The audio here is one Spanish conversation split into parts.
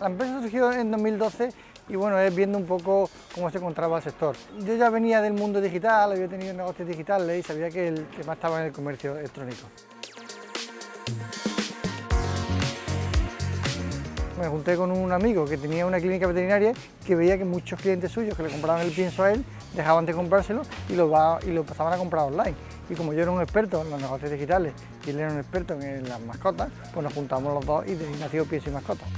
La empresa surgió en 2012 y bueno, es viendo un poco cómo se encontraba el sector. Yo ya venía del mundo digital, había tenido negocios digitales y sabía que el tema estaba en el comercio electrónico. Me junté con un amigo que tenía una clínica veterinaria que veía que muchos clientes suyos que le compraban el pienso a él dejaban de comprárselo y lo, lo pasaban a comprar online. Y como yo era un experto en los negocios digitales y él era un experto en las mascotas, pues nos juntamos los dos y de nació Pienso y Mascotas.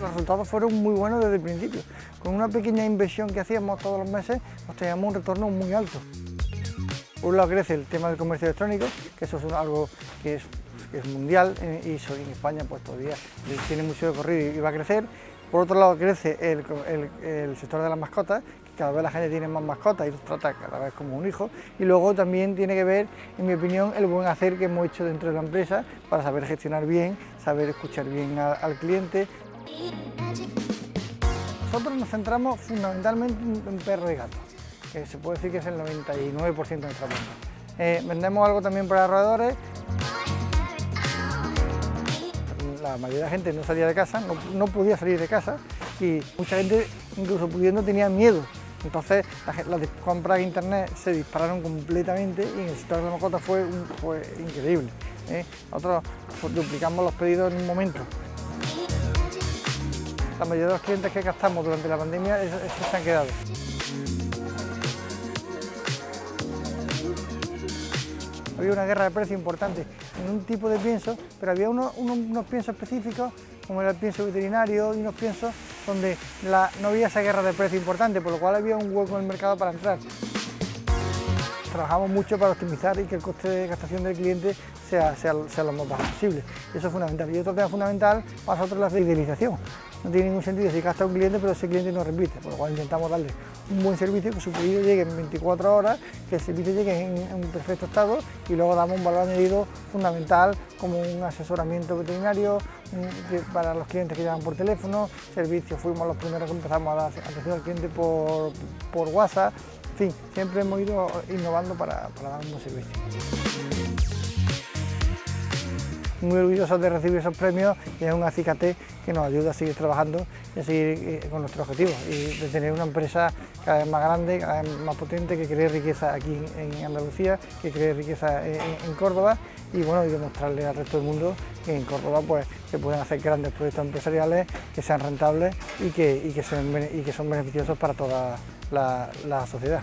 Los resultados fueron muy buenos desde el principio. Con una pequeña inversión que hacíamos todos los meses, teníamos un retorno muy alto. Por un lado crece el tema del comercio electrónico, que eso es algo que es, mundial eh, y en España pues todavía tiene mucho recorrido y va a crecer. Por otro lado crece el, sector de las mascotas, que cada vez la gente tiene más mascotas y los trata cada vez como un hijo. Y luego también tiene que ver, en mi opinión, el buen hacer que hemos hecho dentro de la empresa para saber gestionar bien, saber escuchar bien al cliente, nosotros nos centramos fundamentalmente en perros y gatos, que se puede decir que es el 99% de nuestra venta. Eh, vendemos algo también para roedores. La mayoría de la gente no salía de casa, no, podía salir de casa y mucha gente, incluso pudiendo, tenía miedo. Entonces las compras de internet se dispararon completamente y en el sector de la mascota fue, fue increíble. ¿eh? Nosotros duplicamos los pedidos en un momento. La mayoría de los clientes que gastamos durante la pandemia, esos, se han quedado. Había una guerra de precios importante en un tipo de pienso, pero había unos, piensos específicos, como era el pienso veterinario y unos piensos donde no había esa guerra de precios importante, por lo cual había un hueco en el mercado para entrar. Trabajamos mucho para optimizar y que el coste de gastación del cliente sea, sea, lo más bajo posible. Eso es fundamental. Y otro tema fundamental para nosotros es la fidelización. No tiene ningún sentido si gasta un cliente, pero ese cliente no repite, por lo cual intentamos darle un buen servicio, que su pedido llegue en 24 horas, que el servicio llegue en, un perfecto estado y luego damos un valor añadido fundamental como un asesoramiento veterinario para los clientes que llaman por teléfono, servicios, fuimos los primeros que empezamos a dar al cliente por, por WhatsApp, fin, siempre hemos ido innovando para, para dar un servicio muy orgullosos de recibir esos premios y es un acicate que nos ayuda a seguir trabajando y a seguir eh, con nuestros objetivos y de tener una empresa cada vez más grande, cada vez más potente, que cree riqueza aquí en Andalucía, que cree riqueza en, Córdoba y bueno, y demostrarle al resto del mundo que en Córdoba pues se pueden hacer grandes proyectos empresariales que sean rentables y que, y que, son beneficiosos para toda la sociedad.